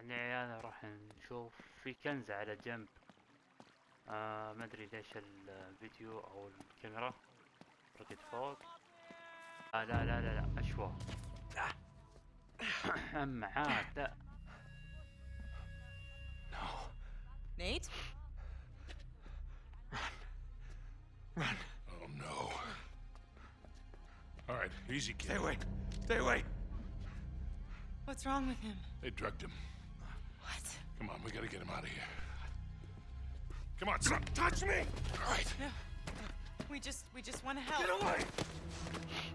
طبعا يا عيال راح نشوف في كنز على جنب آه ما أدري ليش الفيديو أو الكاميرا ركت فوق آه لا لا لا لا أشوى اما عاد لا No. Nate? Oh no. All right, easy, kid. Stay away. Stay away. What's wrong with him? They drugged him. Come on, we gotta get him out of here. Come on, son. Touch me! All right. We just, we just want to help. Get away!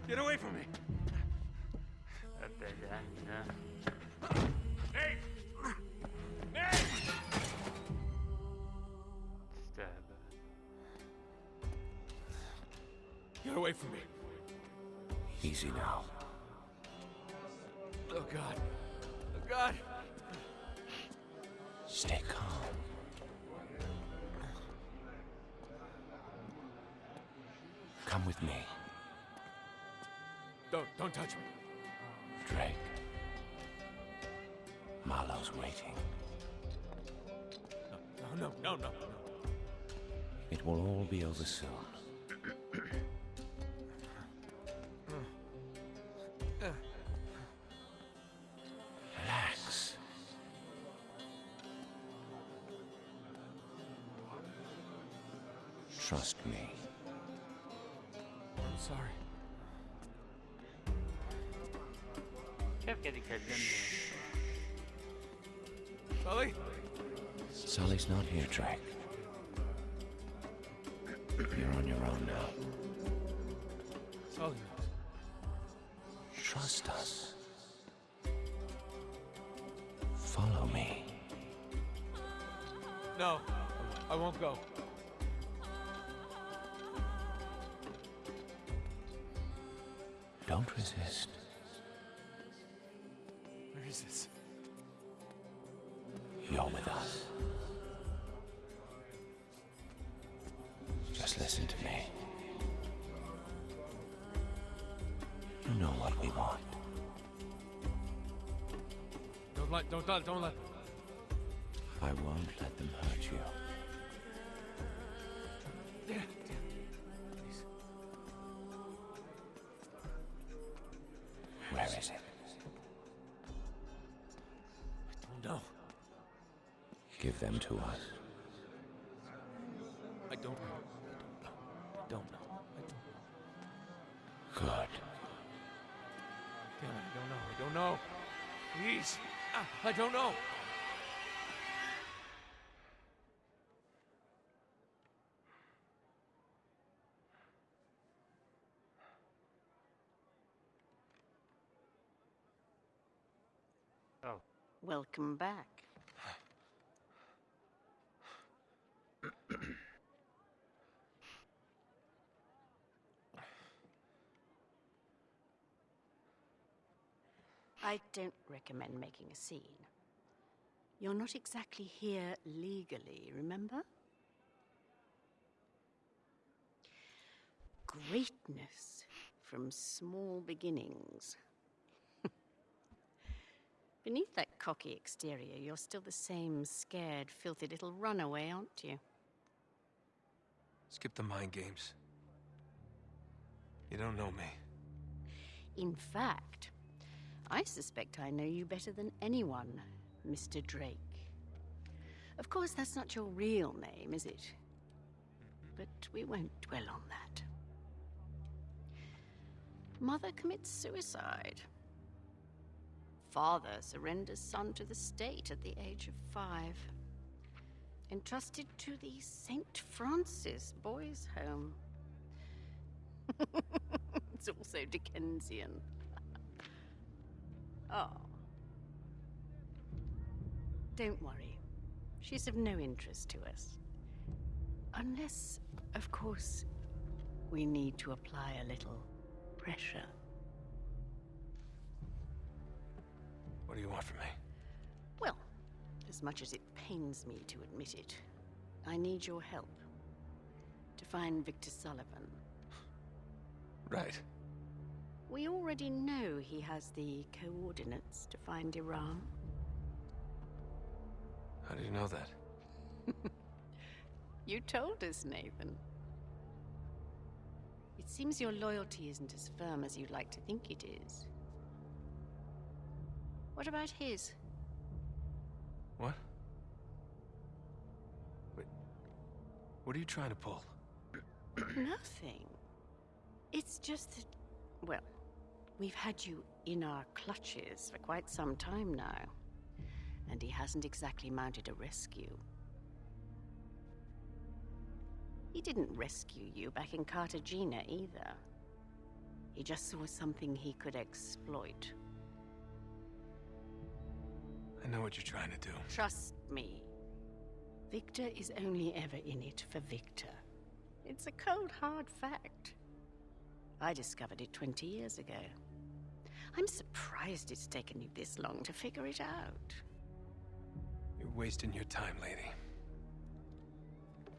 Get away from me! Stab. Get away from me. Easy now. Oh, God. Oh, God. Stay calm. Come with me, Don't don't touch me. Drake. Marlowe's waiting. No no no no no. It will all be over soon. Türkiye'de kötü Sully? Sully's not here, Drake. You're on your own now. Sully. Trust us. Follow me. No, I won't go. Don't resist. You're with us. Just listen to me. You know what we want. Don't let don't let don't let. I won't let them hurt you. Please. Where is it? gave them to us. I don't know. I don't know. I don't know. Good. I don't know. I don't know. Please. Ah, I don't know. Oh. Welcome back. I don't recommend making a scene. You're not exactly here legally, remember? Greatness from small beginnings. Beneath that cocky exterior, you're still the same scared, filthy little runaway, aren't you? Skip the mind games. You don't know me. In fact, I suspect I know you better than anyone, Mr. Drake. Of course, that's not your real name, is it? But we won't dwell on that. Mother commits suicide. Father surrenders son to the state at the age of five. Entrusted to the St. Francis Boys' Home. it's also Dickensian. Oh. Don't worry. She's of no interest to us. Unless, of course, we need to apply a little pressure. What do you want from me? Well, as much as it pains me to admit it, I need your help to find Victor Sullivan. Right. We already know he has the coordinates to find Iran. How do you know that? You told us, Nathan. It seems your loyalty isn't as firm as you'd like to think it is. What about his? What? Wait. What are you trying to pull? Nothing. It's just that, well, we've had you in our clutches for quite some time now. And he hasn't exactly mounted a rescue. He didn't rescue you back in Cartagena either. He just saw something he could exploit. I know what you're trying to do. Trust me. Victor is only ever in it for Victor. It's a cold, hard fact. I discovered it 20 years ago. I'm surprised it's taken you this long to figure it out. You're wasting your time, lady.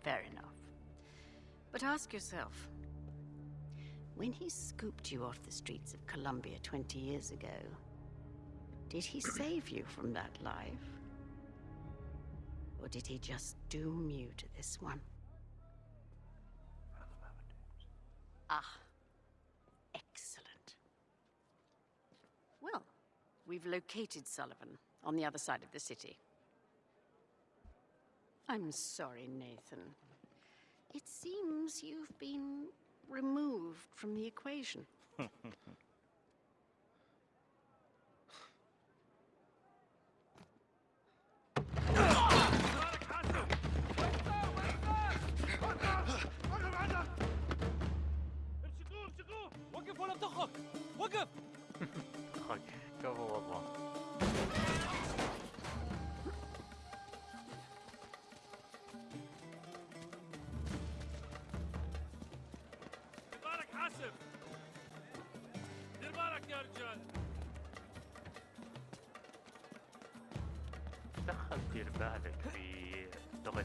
Fair enough. But ask yourself when he scooped you off the streets of Columbia 20 years ago, did he save you from that life? Or did he just doom you to this one? Ah, excellent. Well, we've located Sullivan on the other side of the city. I'm sorry, Nathan. It seems you've been removed from the equation. امسكوه امسكوه وقف ولا تخك وقف خك كفو والله دير بالك حاسب دير بالك يا رجال دخل دير بالك في اللغة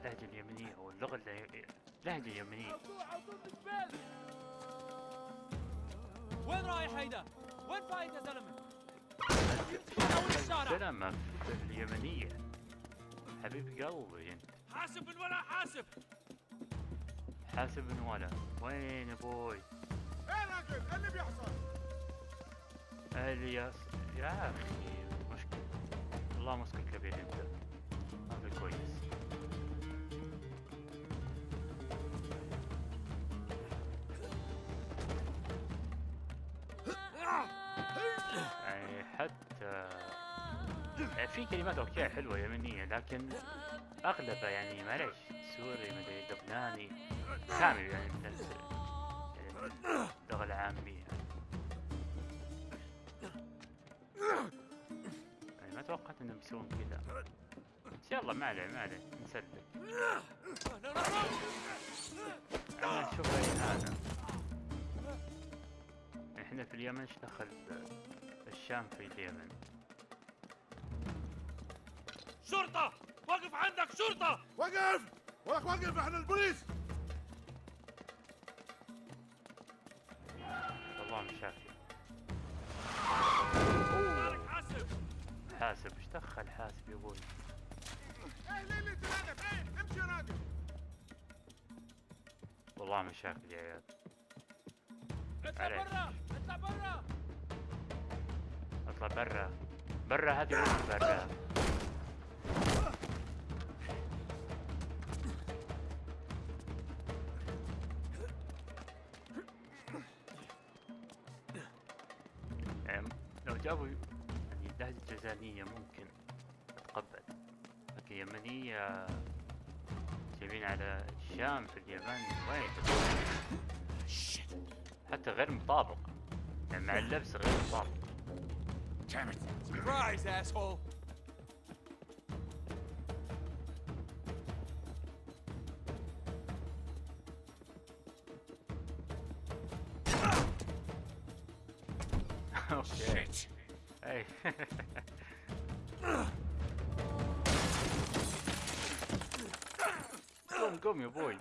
اللهجة اليمنية أو اللغة الل- اللهجة اليمنية. وين رايح هيدا؟ وين فايت يا زلمة؟ اول الشارع سلامة في اليمنية. حبيب قلبي. انت حاسب من ولا حاسب؟ حاسب من ولا. وين أبوي؟ إيه راجل إيه اللي بيحصل؟ الياس يا أخي مشكلة. والله مسكن كبير أنت. في كلمات okay حلوة يمنية لكن اغلبها يعني معليش سوري مدري لبناني كامل يعني من ال- يعني اللغة العامية. يعني ما توقعت إنهم يسوون كذا. بس يلا ما عليه ما عليه نسلك. أي هذا إحنا في اليمن إيش دخل الشام في اليمن؟ شرطة! وقف عندك شرطة! وقف! ولك وقف إحنا البوليس! والله مشاكل حاسب. حاسب. إيش دخل حاسب يا أبوي إيه ليه اللي تنادف إيه امشي يا راجل. والله مشاكل يا عيال. اطلع. برا اطلع برا. اطلع برا. برا هذه وين برا جايبين على الشام في اليمن وين حتى غير مطابق. يعني مع اللبس غير مطابق. Surprise, asshole! أوكي اي قوم قوم يا بوي.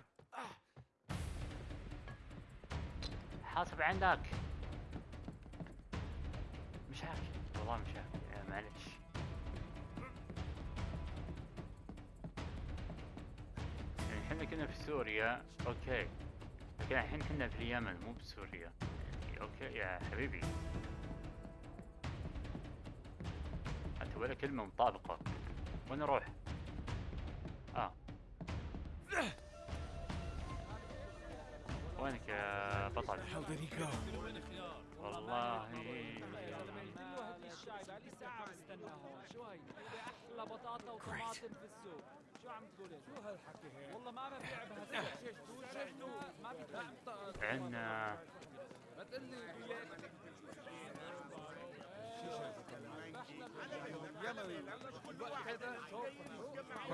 حاسب عندك. مش عارف. والله مش عارف. معلش. يعني إحنا كنا في سوريا. okay. لكن الحين إحنا في اليمن مو بسوريا. يعني okay. يا حبيبي. أنت ولا كلمة مطابقة. وين أروح؟ وينك يا بطل؟ والله؟ أحلى بطاطا وطماطم في السوق شو عم تقول شو هالحكي هيك؟ والله ما ببيع ما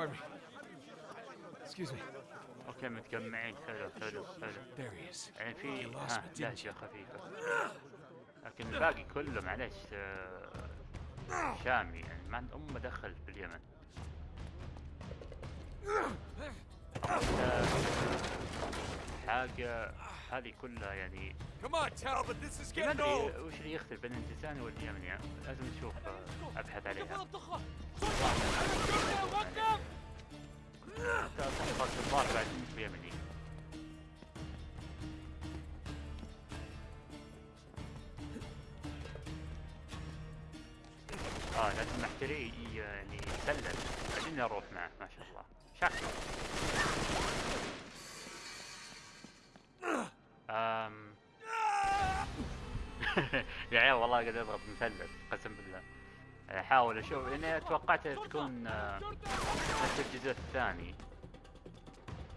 me. Excuse me. أوكي متجمعين حلو حلو حلو There he is. يعني في ها لهجة خفيفة لكن الباقي كله معلش آه، شامي يعني ما عند أم دخل في اليمن حاجة هذه كلها يعني Come on, Talbot. This is ما getting أدري old. وش اللي يختلف بين الانجليزاني واليمني يعني لازم نشوف آه، أبحث عليها آه لازم يعني بعدين معه. ما شاء الله. شكله أم... يا عيال والله قاعد اضغط مثلث قسم بالله. أحاول أشوف. لاني توقعت تكون آه، نفس الجزء الثاني.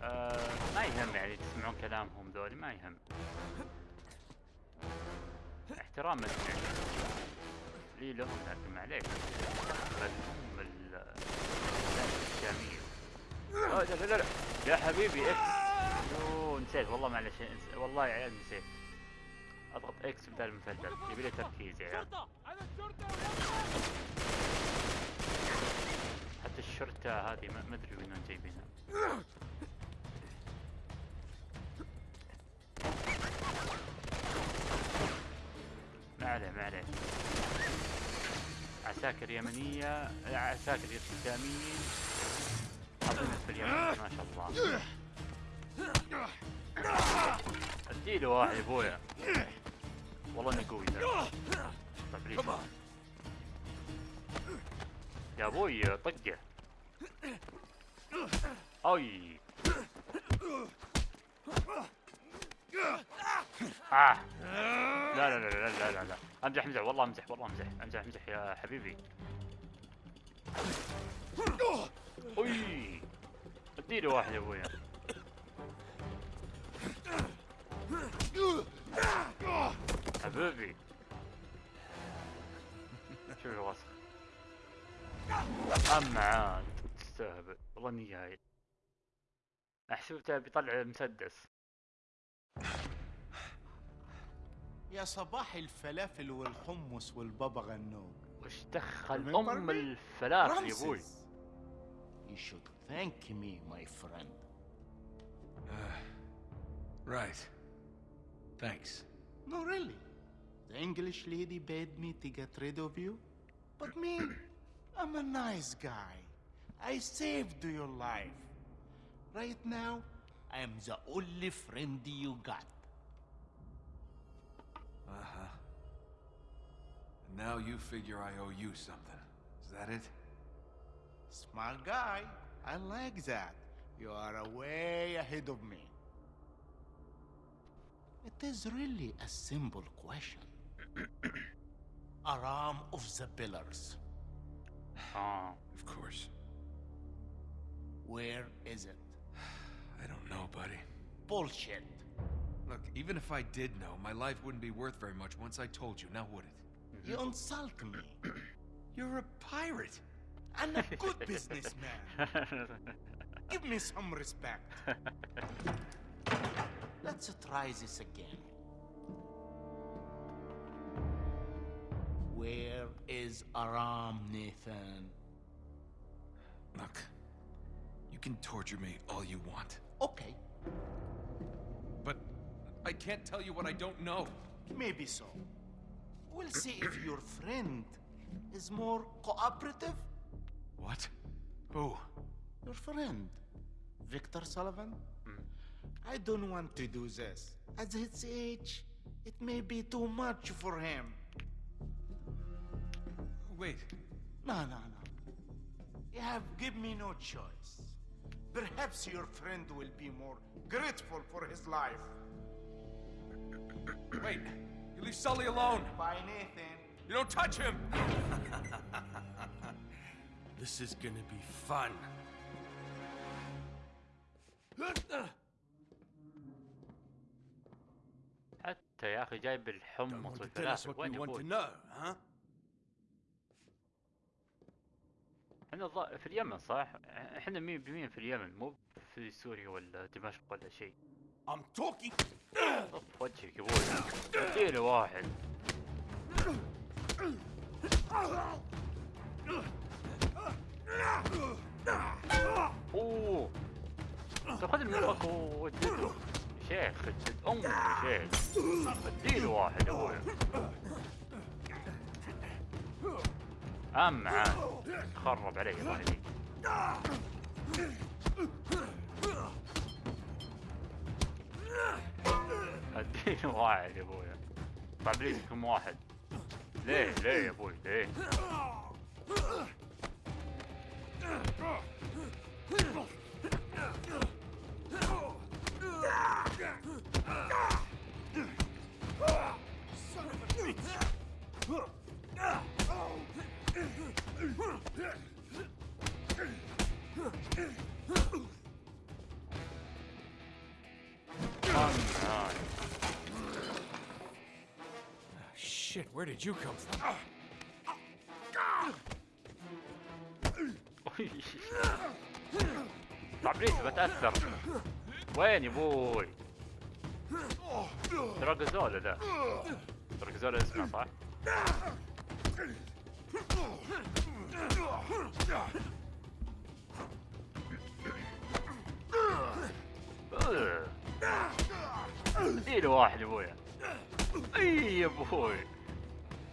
آه ما يهم يعني تسمعون كلامهم ذولي ما يهم. احتراما يعني لي لهم لكن معليش بل هم ال- لا لا لا. يا حبيبي X يوه نسيت. والله معلش والله يا عيال نسيت. أضغط X بدل المثلث يبي لي تركيز يا عيال. حتى الشرطة هذه ما أدري وين جايبينها. ما عليه ما عليه. عساكر يمنية عساكر اسلاميين حاطين في اليمن ما شاء الله. أديله واحد يا أبويا. والله إنه قوي. ذا طيب يا أبوي طقه. أي. آه. لا لا لا لا لا لا. لا أمزح أمزح. والله أمزح والله أمزح. أمزح أمزح يا حبيبي. أوي. اديله واحد يا ابويا حبيبي شوف الوسخ أما عاد تستهبل والله اني جاهل احسبته بيطلع مسدس يا صباح الفلافل والحمص والبابا غنوج وش دخل أم? الفلافل يا أبوي. You should thank me, my friend. Right. Thanks. No, really. The English lady bade me to get rid of you. But me, I'm a nice guy. I saved your life. Right now, I am the only friend you got. Uh huh. And now you figure I owe you something. Is that it? Smart guy. I like that. You are way ahead of me. It is really a simple question. Aram of the Pillars. اه ah, Of course. Where is it? I don't know, buddy. Bullshit. Look, even if I did know, my life wouldn't be worth very much once I told you, now would it? You insult me. You're a pirate! I'm a good businessman. Give me some respect. Let's try this again. Where is Aram, Nathan? Look, you can torture me all you want, Okay, but I can't tell you what I don't know. maybe so. We'll see if your friend is more cooperative. What? Who? Your friend, Victor Sullivan? Mm. I don't want to do this. At his age, it may be too much for him. Wait, No, no, no. You have give me no choice. Perhaps your friend will be more grateful for his life. wait. You leave Sully alone. Bye, Nathan. You don't touch him. This is gonna be fun. حتى يا اخي جايب Don't الحمص want to tell us والفلافل what وين you إحنا في اليمن صح؟ إحنا مين بمين في اليمن مو في سوريا ولا دمشق ولا شيء. I'm talking. طف وجهك يا أبوي. اديله واحد. أوه طب خذ المنفك واديله شيخ يا شيخ اديله واحد يا أبوي ام معاه خرب علي يهديك اديله واحد يا أبوي طب ليش كم واحد؟ ليه؟ ليه يا أبوي؟ ليه؟ أم shit, where did you come from? Смотрите, вытаскиваем. Вэй-нибудь. Драгозоли, да. Драгозоли из а? اديله واحد يا أبويا. إي يا أبوي.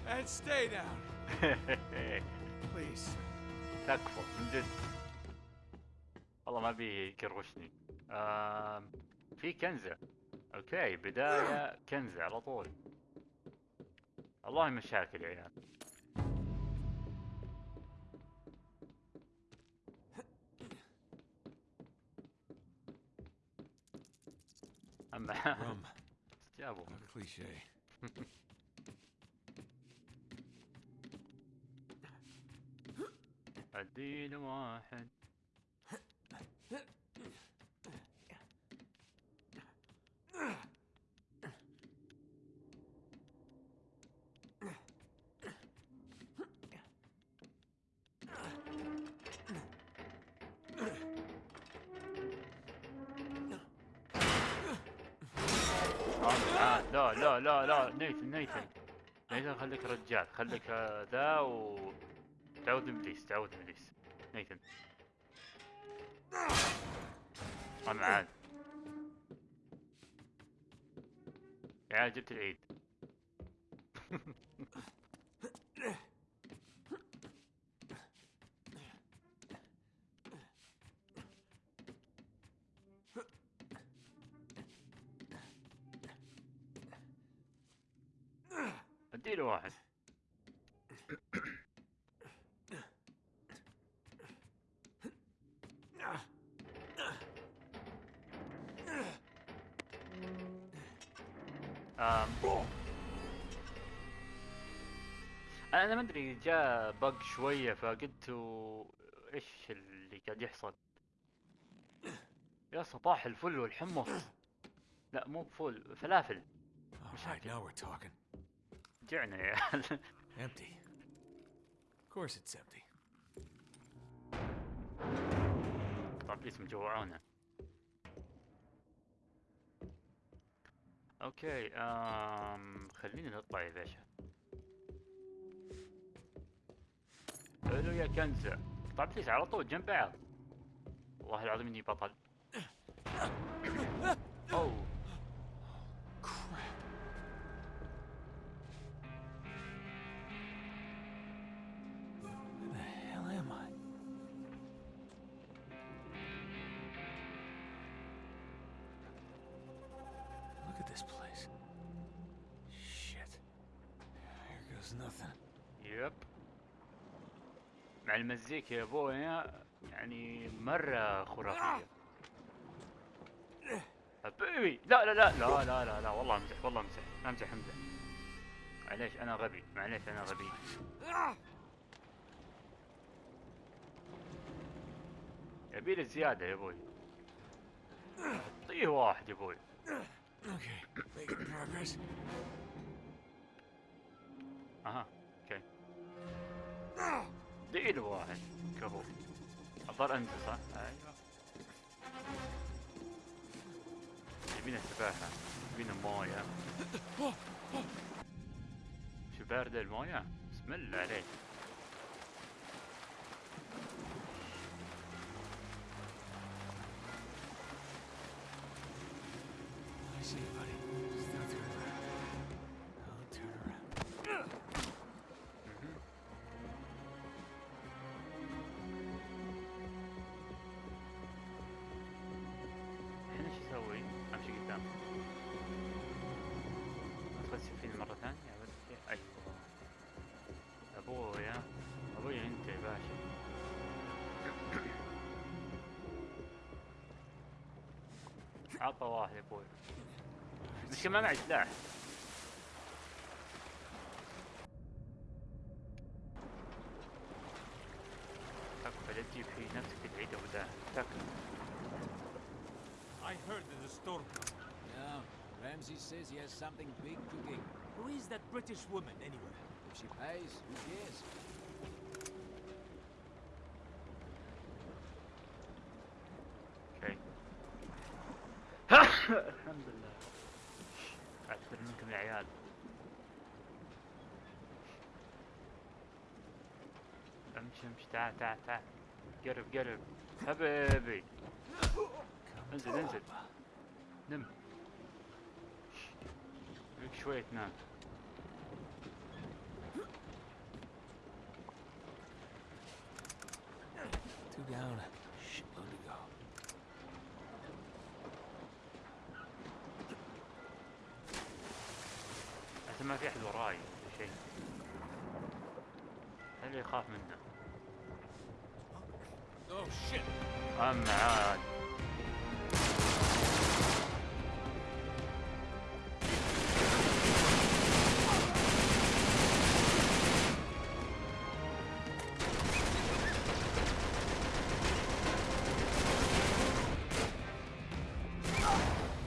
And stay down, please. تكفى من جد. والله ما بي يكروشني آم، في كنزة. أوكي بداية كنزة على طول. والله مشاكل يا عيال اما Rum, استجابوا a cliche. اديله واحد لا لا لا لا نيثن نيثن نيثن خليك رجال خليك ذا و تعود إبليس تعود إبليس. نيثن أنا عاد يا جبت العيد. آم. أنا ما أدري جاء بق شوية فقلت إيش اللي قاعد يحصل يا صباح الفل والحمص لا مو فل فلافل. جعنا يا Empty. Of course it's empty. طب ليش أوكي آم خلينا نطلع يا باشا. حلو يا كنزة. طب ليش على طول جنب بعض. والله العظيم إني بطل. Was nothing. يب مع المزيكا يا بويا يعني مرة خرافية. حبيبي لا لا لا لا لا لا لا والله امزح والله امزح. امزح امزح. معليش أنا غبي معليش أنا غبي. يبيلي زيادة يا أبوي أعطيه واحد يا أبوي Okay, making progress. أها أوكي دقيقة واحد كفو الظاهر انت صح؟ أيوه يبينا سباحة يبينا موية شو باردة الموية؟ بسم الله عليك I see عطى واحد يا ابوي مشكلة ما معي سلاح تكفى لا تجيب في نفسك تعيد وداع تكفى I heard there's a storm coming. Yeah, Ramsey says he has something big cooking. Who is that British woman, anyway? If she pays, who cares? الحمد لله اعتذر منكم يا عيال امشي امشي تعال تعال تعال قرب قرب حبيبي انزل انزل نم لك شوية تنام Two down. ما في أحد وراي ولا شيء هل يخاف منه. Oh! اما عاد.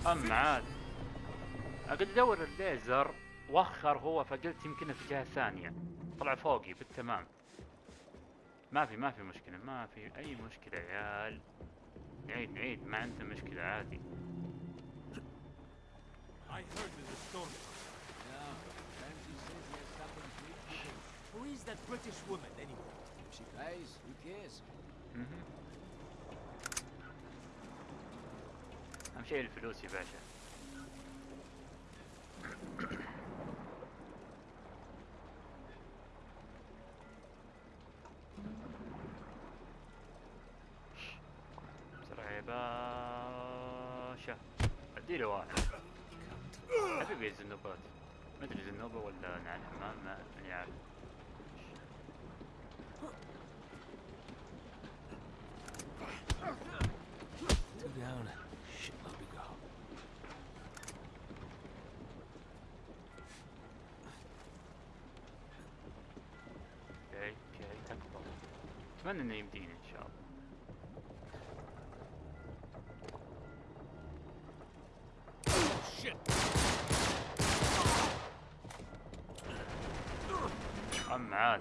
اما عاد. أقعد أدور الليزر. وخر هو فقلت يمكن في جهة ثانية طلع فوقي بالتمام ما في ما في مشكلة ما في أي مشكلة يا عيال نعيد نعيد ما عندنا مشكلة عادي I heard there's a storm coming. Yeah, Ramsey says he has something big cooking. Who is that British woman, anyway? If she pays, who cares? مهم. أهم شيء الفلوس يا باشا yeah. Two down. Shit, let me go. Okay, okay, tak Zmeny name Dean. man.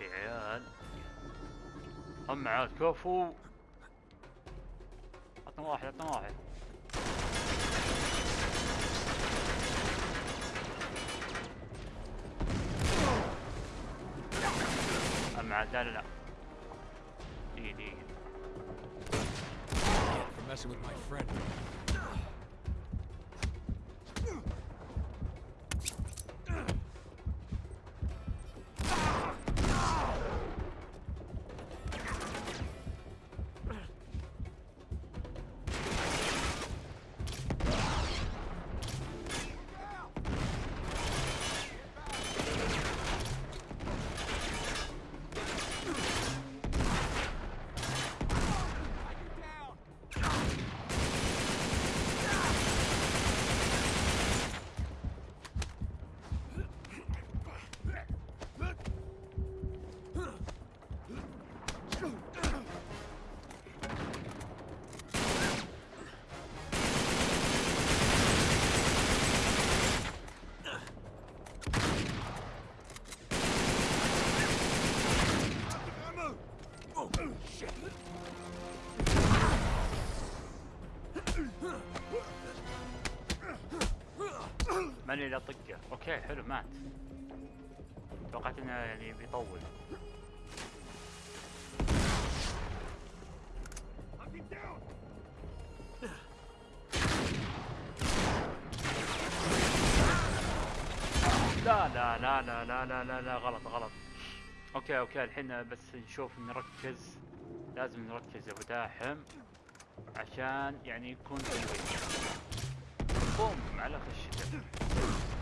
يا عيال هم عاد كفو عطنا واحد عطنا واحد. هم عاد لا لا لا. دقيقة دقيقة. ثانية اللي اطقه okay حلو مات. توقعت إنه يعني بيطول. لا لا لا لا لا لا لا, لا غلط غلط. okay okay الحين بس نشوف نركز. لازم نركز يا أبو داحم. عشان يعني يكون تنويه بوم على خشته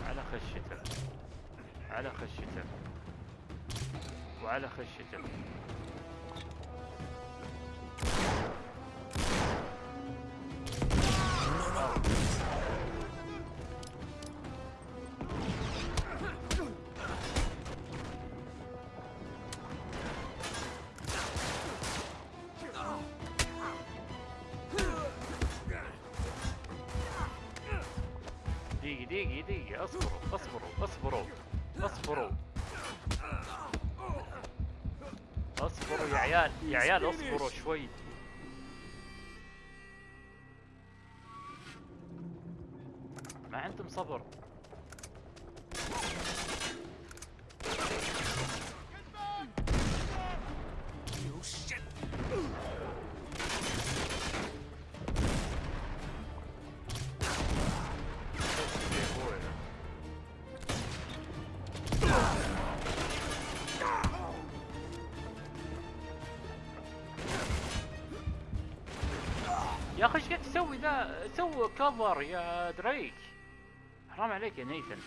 على خشته على خشته وعلى خشته عيال يا عيال أصبروا شوي. تسوي ذا سوي كفر يا دريك. حرام عليك يا نيثن.